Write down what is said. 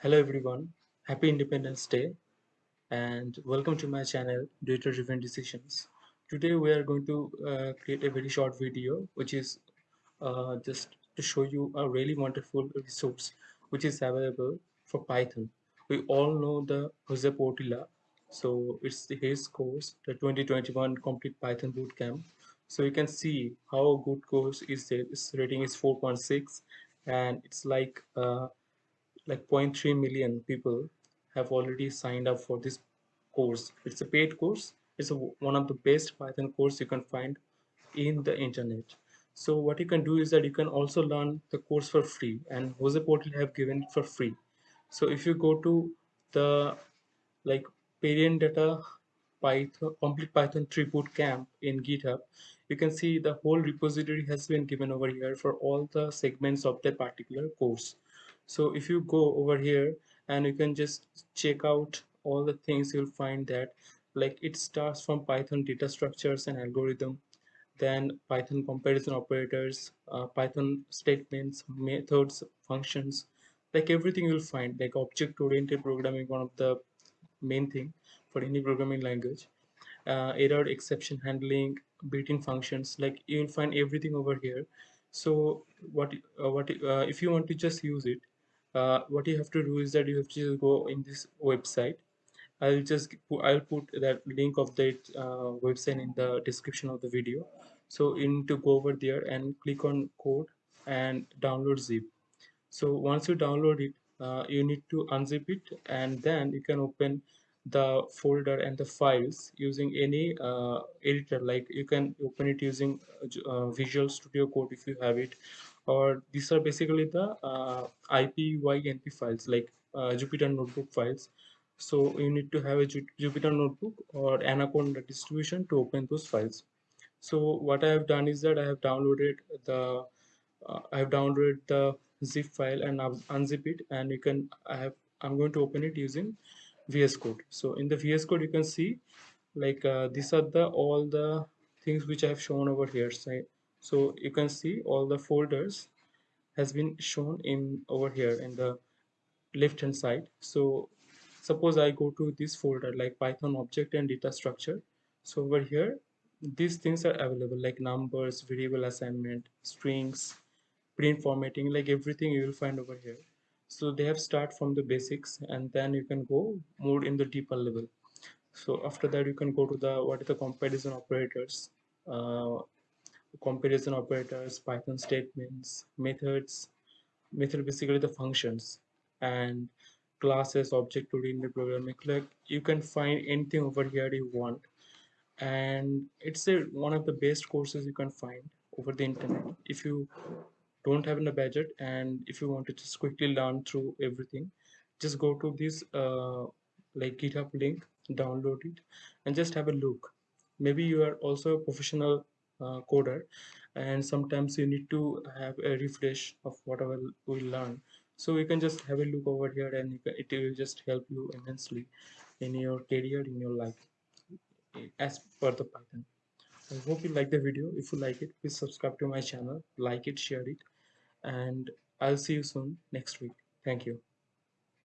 Hello everyone, happy Independence Day and welcome to my channel Data Driven Decisions. Today we are going to uh, create a very short video which is uh, just to show you a really wonderful resource which is available for Python. We all know the Jose Portilla, so it's his course, the 2021 Complete Python Bootcamp. So you can see how good course is it. Its rating is 4.6 and it's like uh, like 0.3 million people have already signed up for this course. It's a paid course. It's a, one of the best python course you can find in the internet. So what you can do is that you can also learn the course for free and Jose Portilla have given it for free. So if you go to the like Pierian Data python complete python 3 boot camp in github you can see the whole repository has been given over here for all the segments of that particular course so if you go over here and you can just check out all the things you'll find that like it starts from python data structures and algorithm then python comparison operators uh, python statements methods functions like everything you'll find like object oriented programming one of the main thing for any programming language uh, error exception handling built-in functions like you'll find everything over here. So what uh, what uh, if you want to just use it uh, what you have to do is that you have to go in this website. I'll just I'll put that link of that uh, website in the description of the video. So you need to go over there and click on code and download zip. So once you download it uh, you need to unzip it and then you can open the folder and the files using any uh, editor. Like you can open it using uh, Visual Studio Code if you have it. Or these are basically the uh, IPYNB files like uh, Jupyter Notebook files. So you need to have a Jupyter Notebook or Anaconda distribution to open those files. So what I have done is that I have downloaded the uh, I have downloaded the zip file and I've unzip it. And you can I have I'm going to open it using VS Code. So in the VS Code you can see like uh, these are the all the things which I have shown over here so, so you can see all the folders has been shown in over here in the left hand side. So suppose I go to this folder like Python object and data structure. So over here these things are available like numbers variable assignment strings print formatting like everything you will find over here so they have start from the basics and then you can go more in the deeper level. So after that you can go to the what is the comparison operators uh, comparison operators python statements methods method basically the functions and classes object oriented programming like you can find anything over here you want. And it's a one of the best courses you can find over the internet. If you don't have a budget and if you want to just quickly learn through everything just go to this uh, like github link download it and just have a look. Maybe you are also a professional uh, coder and sometimes you need to have a refresh of whatever we learn. So you can just have a look over here and it will just help you immensely in your career in your life as per the python. I hope you like the video. If you like it please subscribe to my channel like it share it and i'll see you soon next week. Thank you